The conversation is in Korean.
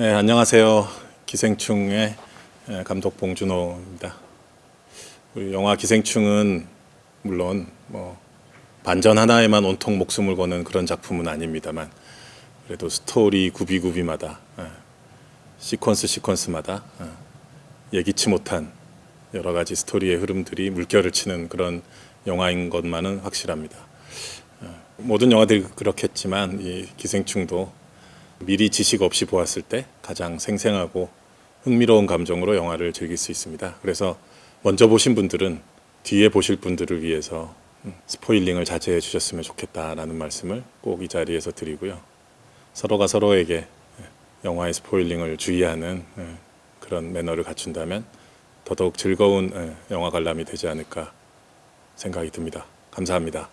네, 안녕하세요. 기생충의 예, 감독 봉준호입니다. 우리 영화 기생충은 물론 뭐 반전 하나에만 온통 목숨을 거는 그런 작품은 아닙니다만 그래도 스토리 구비구비마다 예, 시퀀스 시퀀스마다 예, 예기치 못한 여러 가지 스토리의 흐름들이 물결을 치는 그런 영화인 것만은 확실합니다. 예, 모든 영화들이 그렇겠지만 이 기생충도 미리 지식 없이 보았을 때 가장 생생하고 흥미로운 감정으로 영화를 즐길 수 있습니다. 그래서 먼저 보신 분들은 뒤에 보실 분들을 위해서 음, 스포일링을 자제해 주셨으면 좋겠다라는 말씀을 꼭 이 자리에서 드리고요. 서로가 서로에게 예, 영화의 스포일링을 주의하는 예, 그런 매너를 갖춘다면 더더욱 즐거운 예, 영화 관람이 되지 않을까 생각이 듭니다. 감사합니다.